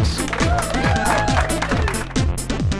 X.